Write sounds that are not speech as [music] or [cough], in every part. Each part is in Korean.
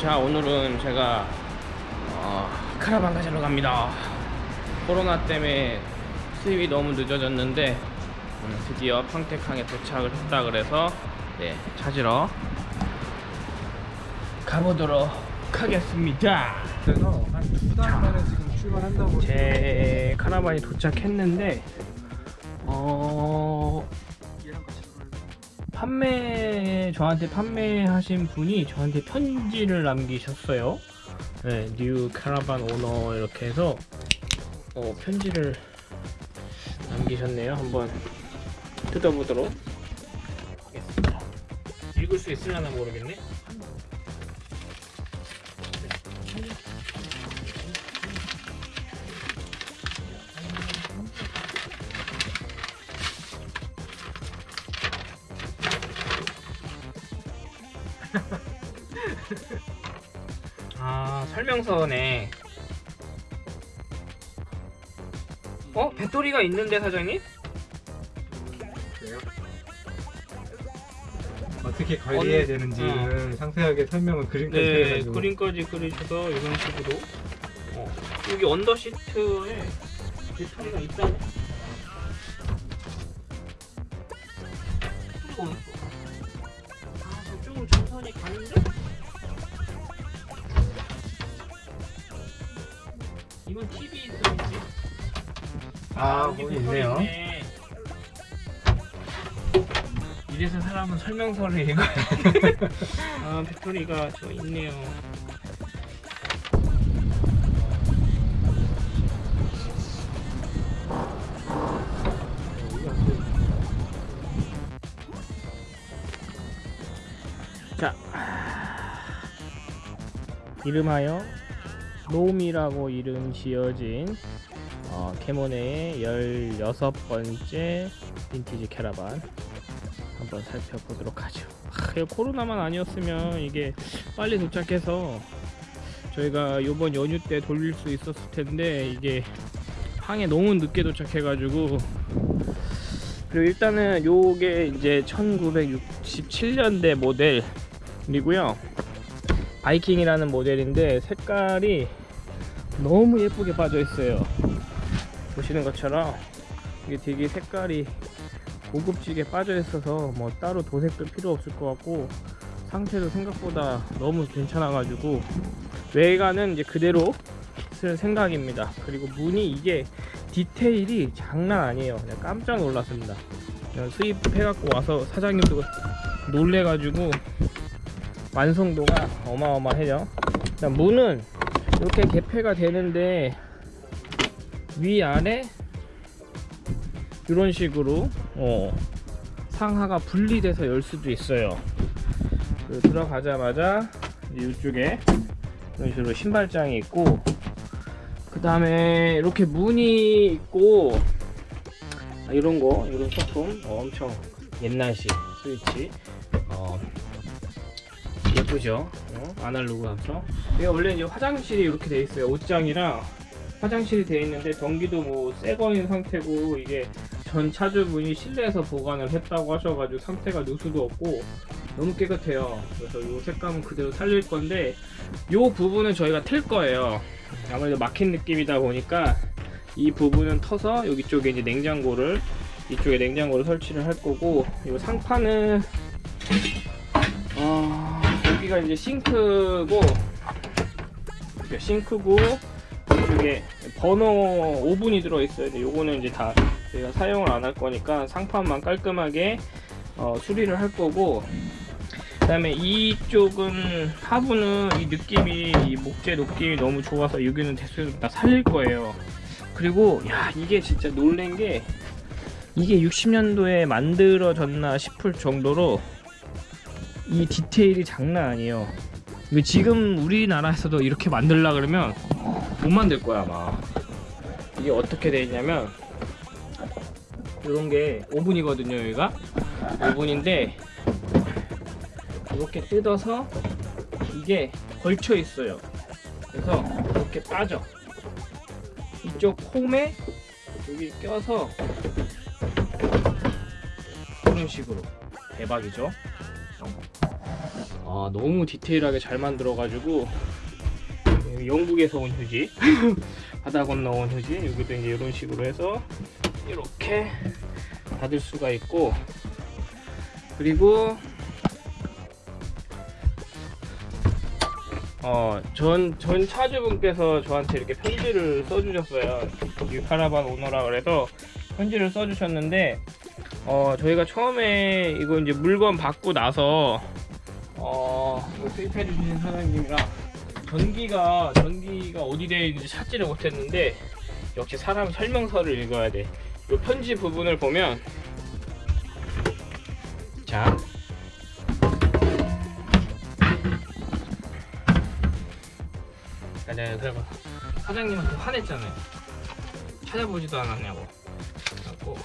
자 오늘은 제가 어, 카라반 가지러 갑니다 코로나 때문에 수입이 너무 늦어졌는데 음, 드디어 평택항에 도착을 했다 그래서 네, 찾으러 가보도록 하겠습니다 그래서 한 두 달 만에 지금 출발한다고 제 카라반이 도착했는데 어? 판매 저한테 판매하신 분이 저한테 편지를 남기셨어요. 네, new caravan owner 이렇게 해서 어, 편지를 남기셨네요. 한번 뜯어보도록 하겠습니다. 읽을 수 있을려나 모르겠네. 설명서네. 어 배터리가 있는데 사장님? 그래요? 어떻게 관리해야 되는지는 상세하게 설명을 그림까지 네 해가지고 그림까지 그리셔서 이런 식으로 어, 여기 언더 시트에 배터리가 있다네. 아 거기 있네요. 있네. 이래서 사람은 설명서를 읽어야 [laughs] 아 배터리가 저 있네요. 자 이름하여 롬이라고 이름 지어진 어, 캐모네의 16번째 빈티지 캐라반 한번 살펴보도록 하죠. 하, 이거 코로나만 아니었으면 이게 빨리 도착해서 저희가 요번 연휴 때 돌릴 수 있었을 텐데 이게 항에 너무 늦게 도착해 가지고. 그리고 일단은 요게 이제 1967년대 모델이고요. 바이킹이라는 모델인데 색깔이 너무 예쁘게 빠져 있어요 보시는 것처럼 이게 되게 색깔이 고급지게 빠져 있어서 뭐 따로 도색도 필요 없을 것 같고 상태도 생각보다 너무 괜찮아 가지고 외관은 이제 그대로 쓸 생각입니다. 그리고 무늬 이게 디테일이 장난 아니에요. 그냥 깜짝 놀랐습니다. 그냥 수입해 갖고 와서 사장님도 놀래 가지고 완성도가 어마어마해요. 문은 이렇게 개폐가 되는데 위아래 이런 식으로 어, 상하가 분리돼서 열 수도 있어요. 그 들어가자마자 이쪽에 이런 식으로 신발장이 있고 그 다음에 이렇게 문이 있고 아, 이런 거 이런 소품 어, 엄청 옛날식 스위치. 어, 예쁘죠? 어? 아날로그 감성 이게 원래 이제 화장실이 이렇게 돼 있어요. 옷장이랑 화장실이 돼 있는데 전기도 뭐 새거인 상태고 이게 전 차주분이 실내에서 보관을 했다고 하셔가지고 상태가 누수도 없고 너무 깨끗해요. 그래서 이 색감은 그대로 살릴 건데 이 부분은 저희가 틀 거예요. 아무래도 막힌 느낌이다 보니까 이 부분은 터서 여기 쪽에 이제 냉장고를 이쪽에 냉장고를 설치를 할 거고 이 상판은 어, 여기가 이제 싱크고 싱크고 이쪽에 번호 5분이 들어있어요. 근데 요거는 이제 다 저희가 사용을 안 할 거니까 상판만 깔끔하게 어, 수리를 할 거고 그 다음에 이쪽은 하부는 이 느낌이 이 목재 느낌이 너무 좋아서 여기는 대수를 다 살릴 거예요. 그리고 야 이게 진짜 놀란 게 이게 60년도에 만들어졌나 싶을 정도로 이 디테일이 장난 아니에요. 지금 우리나라에서도 이렇게 만들라 그러면 못 만들 거야 아마. 이게 어떻게 돼 있냐면 이런 게 오븐이거든요 여기가. 오븐인데 이렇게 뜯어서 이게 걸쳐 있어요. 그래서 이렇게 빠져. 이쪽 홈에 여기 껴서 이런 식으로 대박이죠? 아 너무 디테일하게 잘 만들어 가지고 여기 영국에서 온 휴지 [laughs] 바다 건너 온 휴지 여기도 이제 이런 식으로 해서 이렇게 닫을 수가 있고 그리고 어, 전, 전 차주분께서 저한테 이렇게 편지를 써주셨어요. 이 카라반 오너라 그래서 편지를 써주셨는데, 어, 저희가 처음에 이거 이제 물건 받고 나서, 어, 이거 수입해주신 사장님이랑 전기가, 전기가 어디 되어 있는지 찾지를 못했는데, 역시 사람 설명서를 읽어야 돼. 이 편지 부분을 보면, 자, 아, 내가 그래서 사장님한테 화냈잖아요. 찾아보지도 않았냐고. 그래갖고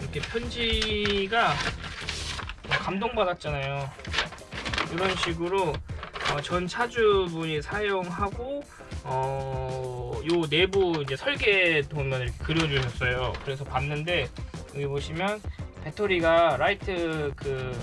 이렇게 편지가 감동받았잖아요. 이런 식으로 어, 전 차주분이 사용하고 어, 요 내부 이제 설계 도면 이렇게 그려주셨어요. 그래서 봤는데 여기 보시면 배터리가 라이트 그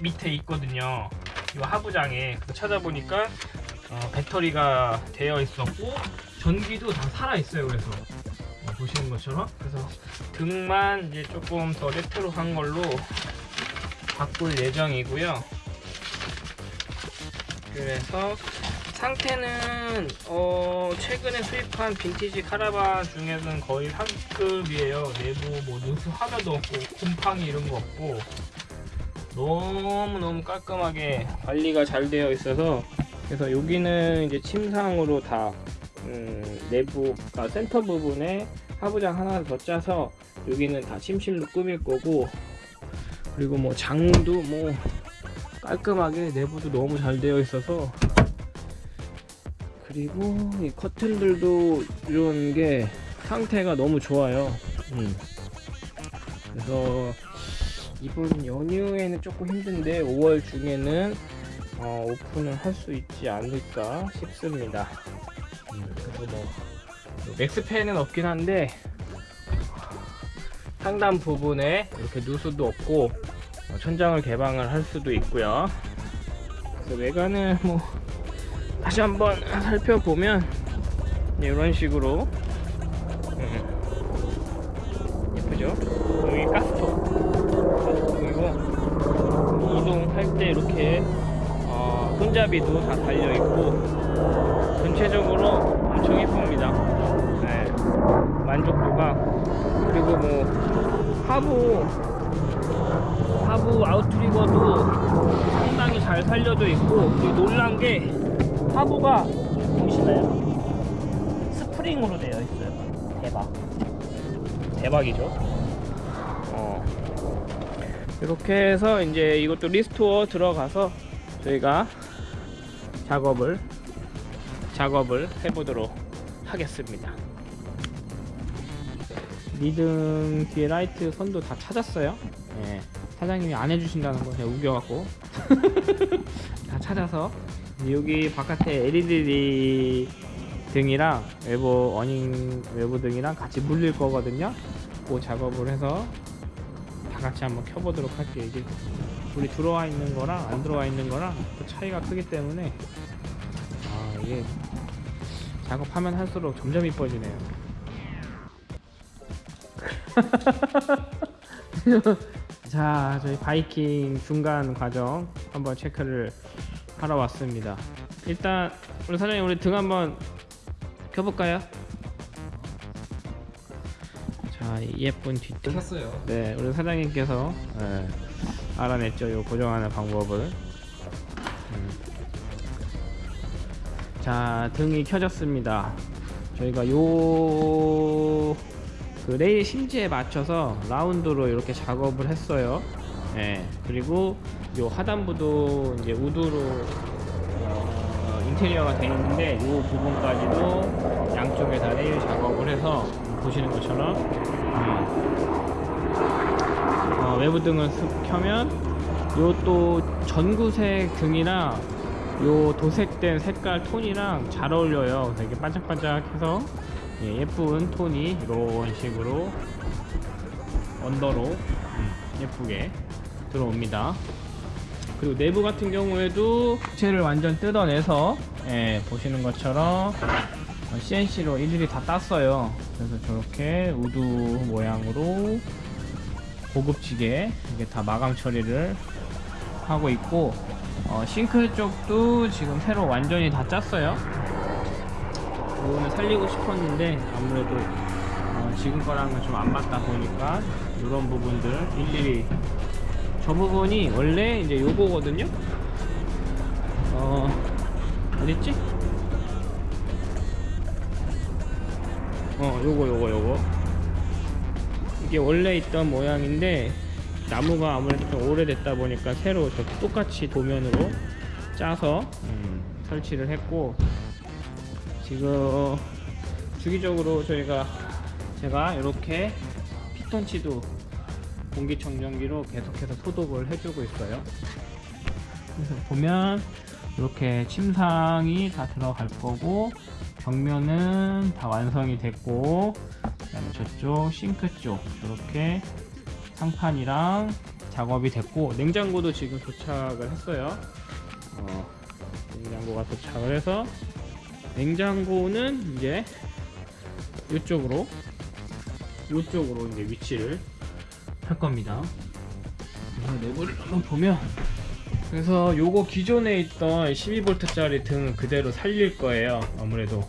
밑에 있거든요. 이 하부장에 찾아보니까 어, 배터리가 되어 있었고 전기도 다 살아 있어요. 그래서 어, 보시는 것처럼 그래서 등만 이제 조금 더 레트로한 걸로 바꿀 예정이고요. 그래서 상태는 어, 최근에 수입한 빈티지 카라반 중에서는 거의 상급이에요. 내부 뭐 누수 하나도 없고 곰팡이 이런 거 없고 너무너무 깔끔하게 관리가 잘 되어 있어서 그래서 여기는 이제 침상으로 다 음, 내부가 센터 부분에 하부장 하나 더 짜서 여기는 다 침실로 꾸밀 거고 그리고 뭐 장도 뭐 깔끔하게 내부도 너무 잘 되어 있어서 그리고 이 커튼들도 이런 게 상태가 너무 좋아요 음. 그래서 이번 연휴에는 조금 힘든데 5월 중에는 어, 오픈을 할 수 있지 않을까 싶습니다. 음, 그래서 뭐 맥스팬은 없긴 한데 상단 부분에 이렇게 누수도 없고 어, 천장을 개방을 할 수도 있고요. 외관을 뭐 다시 한번 살펴보면 이런 식으로 음, 예쁘죠? 여기 가스톱 그리고 이동할 때 이렇게 어, 손잡이도 다 달려 있고 전체적으로 엄청 예쁩니다. 네, 만족도가 그리고 뭐 하부 하부 outrigger도 상당히 잘 살려져 있고 놀란 게 하부가 보이시나요? 스프링으로 되어 있어요. 대박. 대박이죠. 어. 이렇게 해서 이제 이것도 restore 들어가서 저희가 작업을 작업을 해보도록 하겠습니다. 리듬 뒤에 라이트 선도 다 찾았어요. 예. 사장님이 안 해주신다는 거 제가 우겨갖고 [laughs] 다 찾아서 여기 바깥에 LED 등이랑 외부 awning 외부 등이랑 같이 물릴 거거든요. 그 작업을 해서 다 같이 한번 켜보도록 할게요. 이게 불이 들어와 있는 거랑 안 들어와 있는 거랑 또 차이가 크기 때문에 아 이게 작업하면 할수록 점점 이뻐지네요. [laughs] 자, 저희 바이킹 중간 과정 한번 체크를 하러 왔습니다. 일단 우리 사장님 우리 등 한번 켜볼까요? 자, 이 예쁜 뒤등. 샀어요. 네, 우리 사장님께서 예, 알아냈죠. 요 고정하는 방법을. 음. 자, 등이 켜졌습니다. 저희가 요, 그 레일 심지에 맞춰서 라운드로 이렇게 작업을 했어요. 예, 그리고 요 하단부도 이제 wood로 어, 인테리어가 되어 있는데 요 부분까지도 양쪽에 다 레일 작업을 해서 보시는 것처럼 음, 어, 외부 등을 쓱 켜면 요 또 전구색 등이랑 요 도색된 색깔 톤이랑 잘 어울려요. 되게 반짝반짝해서 예, 쁜 톤이 이런 식으로 언더로 음, 예쁘게 들어옵니다. 그리고 내부 같은 경우에도 부채를 완전 뜯어내서 예, 보시는 것처럼 CNC로 일일이 다 땄어요. 그래서 저렇게 wood 모양으로 고급지게 이게 다 마감 처리를 하고 있고 어, 싱크 쪽도 지금 새로 완전히 다 짰어요. 이거는 살리고 싶었는데 아무래도 어, 지금 거랑은 좀 안 맞다 보니까 이런 부분들 일일이 저 부분이 원래 이제 요거거든요. 어 어딨지? 어 요거 요거 요거 이게 원래 있던 모양인데 나무가 아무래도 좀 오래됐다 보니까 새로 저 똑같이 도면으로 짜서 음, 설치를 했고 지금 주기적으로 저희가 제가 이렇게 피톤치도 공기청정기로 계속해서 소독을 해주고 있어요. 그래서 보면 이렇게 침상이 다 들어갈 거고 벽면은 다 완성이 됐고 그다음에 저쪽 싱크 쪽 이렇게 상판이랑 작업이 됐고 냉장고도 지금 도착을 했어요. 어, 냉장고가 도착을 해서 냉장고는 이제 이쪽으로 이쪽으로 이제 위치를 할 겁니다. 내부를 한번 보면 그래서 요거 기존에 있던 12V짜리 등 그대로 살릴 거예요. 아무래도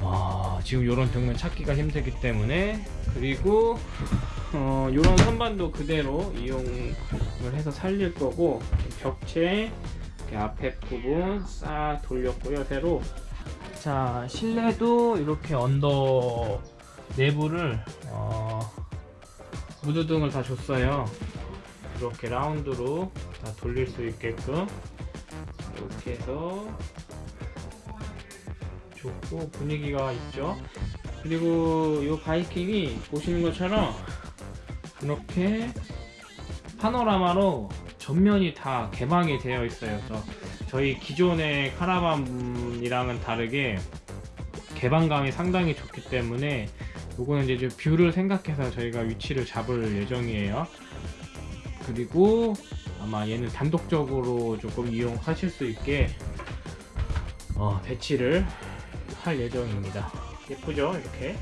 와 지금 요런 등은 찾기가 힘들기 때문에 그리고 어 요런 선반도 그대로 이용을 해서 살릴 거고 벽체 이렇게 앞에 부분 싹 돌렸고요 새로. 자 실내도 이렇게 언더 내부를 어, 무드등을 다 줬어요. 이렇게 라운드로 다 돌릴 수 있게끔. 이렇게 해서 좋고 분위기가 있죠? 그리고 이 바이킹이 보시는 것처럼 이렇게 파노라마로 전면이 다 개방이 되어 있어요. 저희 기존의 카라반이랑은 다르게 개방감이 상당히 좋기 때문에 요거는 이제 좀 view를 생각해서 저희가 위치를 잡을 예정이에요. 그리고 아마 얘는 단독적으로 조금 이용하실 수 있게 어, 배치를 할 예정입니다. 예쁘죠? 이렇게